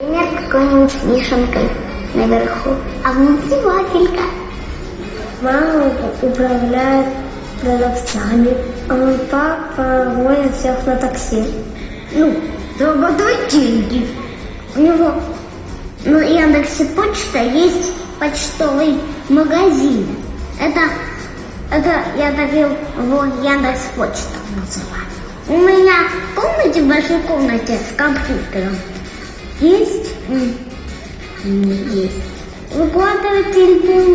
Например, какой-нибудь с наверху, а внутри вафелька. Мама управляет продавцами, а мой папа возит всех на такси. Ну, зарабатывать деньги. У него на Яндексе Почта есть почтовый магазин. Это, это я довел его Яндекс Почта называют. У меня в комнате, в большой комнате с компьютером есть, есть выкладыватель бумаг.